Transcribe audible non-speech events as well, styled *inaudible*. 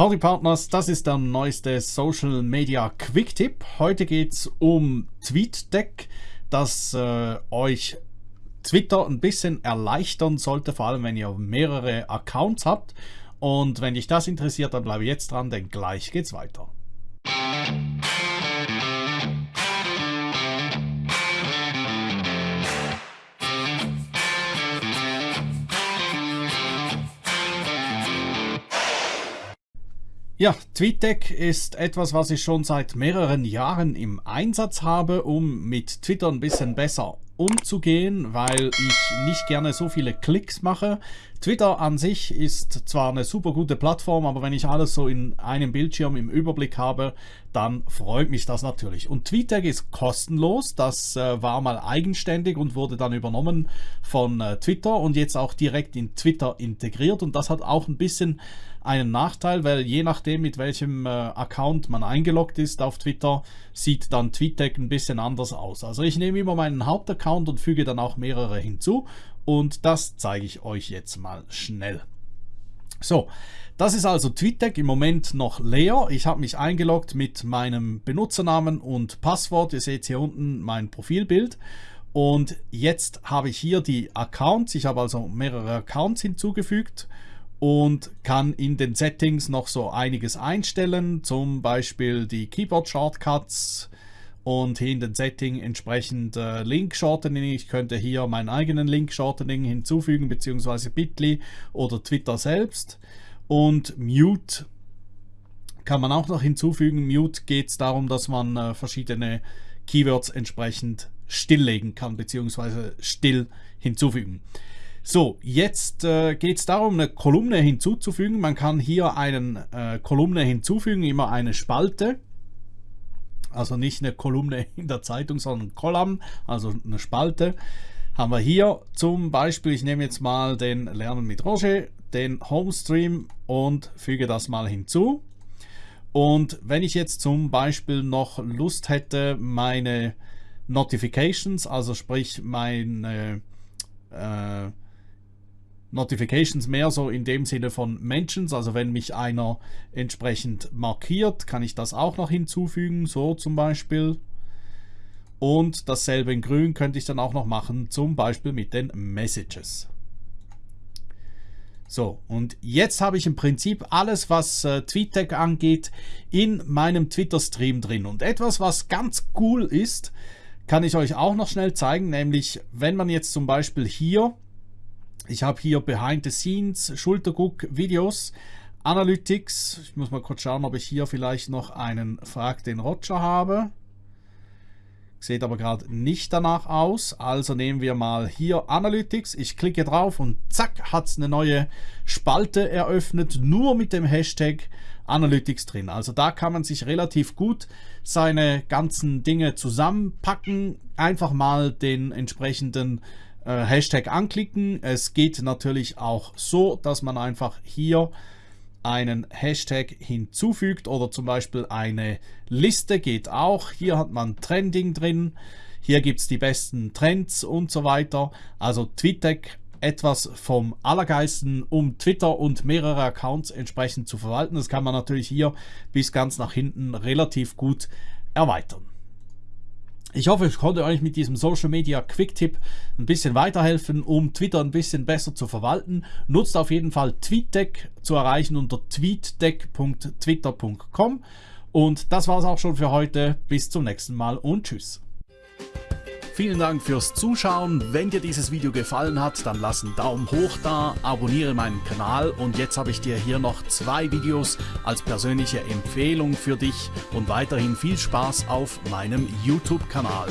Howdy Partners, das ist der neueste Social Media Quick Tipp. Heute geht es um TweetDeck, das äh, euch Twitter ein bisschen erleichtern sollte, vor allem wenn ihr mehrere Accounts habt. Und wenn dich das interessiert, dann bleibe jetzt dran, denn gleich geht's weiter. Ja, TweetDeck ist etwas, was ich schon seit mehreren Jahren im Einsatz habe, um mit Twitter ein bisschen besser umzugehen, weil ich nicht gerne so viele Klicks mache. Twitter an sich ist zwar eine super gute Plattform, aber wenn ich alles so in einem Bildschirm im Überblick habe, dann freut mich das natürlich. Und TweetDeck ist kostenlos, das äh, war mal eigenständig und wurde dann übernommen von äh, Twitter und jetzt auch direkt in Twitter integriert und das hat auch ein bisschen einen Nachteil, weil je nachdem mit welchem äh, Account man eingeloggt ist auf Twitter, sieht dann TweetDeck ein bisschen anders aus. Also ich nehme immer meinen Hauptaccount und füge dann auch mehrere hinzu und das zeige ich euch jetzt mal schnell. So, das ist also TweetDeck im Moment noch leer. Ich habe mich eingeloggt mit meinem Benutzernamen und Passwort. Ihr seht hier unten mein Profilbild. Und jetzt habe ich hier die Accounts. Ich habe also mehrere Accounts hinzugefügt und kann in den Settings noch so einiges einstellen, zum Beispiel die Keyboard Shortcuts und hier in den Setting entsprechend äh, Link Shortening. Ich könnte hier meinen eigenen Link Shortening hinzufügen, beziehungsweise Bitly oder Twitter selbst. Und Mute kann man auch noch hinzufügen. Mute geht es darum, dass man äh, verschiedene Keywords entsprechend stilllegen kann, beziehungsweise still hinzufügen. So, jetzt äh, geht es darum, eine Kolumne hinzuzufügen. Man kann hier eine äh, Kolumne hinzufügen, immer eine Spalte. Also nicht eine Kolumne *laughs* in der Zeitung, sondern ein Kolumn, also eine Spalte. Haben wir hier zum Beispiel, ich nehme jetzt mal den Lernen mit Roger, den Homestream und füge das mal hinzu. Und wenn ich jetzt zum Beispiel noch Lust hätte, meine Notifications, also sprich meine äh, Notifications mehr so in dem Sinne von Mentions, also wenn mich einer entsprechend markiert, kann ich das auch noch hinzufügen, so zum Beispiel. Und dasselbe in grün könnte ich dann auch noch machen, zum Beispiel mit den Messages. So, und jetzt habe ich im Prinzip alles, was äh, TweetDeck angeht, in meinem Twitter-Stream drin. Und etwas, was ganz cool ist, kann ich euch auch noch schnell zeigen, nämlich wenn man jetzt zum Beispiel hier ich habe hier Behind the Scenes, Schulterguck, Videos, Analytics. Ich muss mal kurz schauen, ob ich hier vielleicht noch einen Frag den Roger habe. Sieht aber gerade nicht danach aus. Also nehmen wir mal hier Analytics. Ich klicke drauf und zack hat es eine neue Spalte eröffnet, nur mit dem Hashtag Analytics drin. Also da kann man sich relativ gut seine ganzen Dinge zusammenpacken. Einfach mal den entsprechenden äh, Hashtag anklicken. Es geht natürlich auch so, dass man einfach hier einen Hashtag hinzufügt oder zum Beispiel eine Liste geht auch. Hier hat man Trending drin. Hier gibt es die besten Trends und so weiter. Also TweetDeck etwas vom Allergeisten, um Twitter und mehrere Accounts entsprechend zu verwalten. Das kann man natürlich hier bis ganz nach hinten relativ gut erweitern. Ich hoffe, ich konnte euch mit diesem Social Media Quick Tipp ein bisschen weiterhelfen, um Twitter ein bisschen besser zu verwalten. Nutzt auf jeden Fall TweetDeck zu erreichen unter tweetdeck.twitter.com. Und das war es auch schon für heute. Bis zum nächsten Mal und tschüss. Vielen Dank fürs Zuschauen. Wenn dir dieses Video gefallen hat, dann lass einen Daumen hoch da, abonniere meinen Kanal und jetzt habe ich dir hier noch zwei Videos als persönliche Empfehlung für dich und weiterhin viel Spaß auf meinem YouTube-Kanal.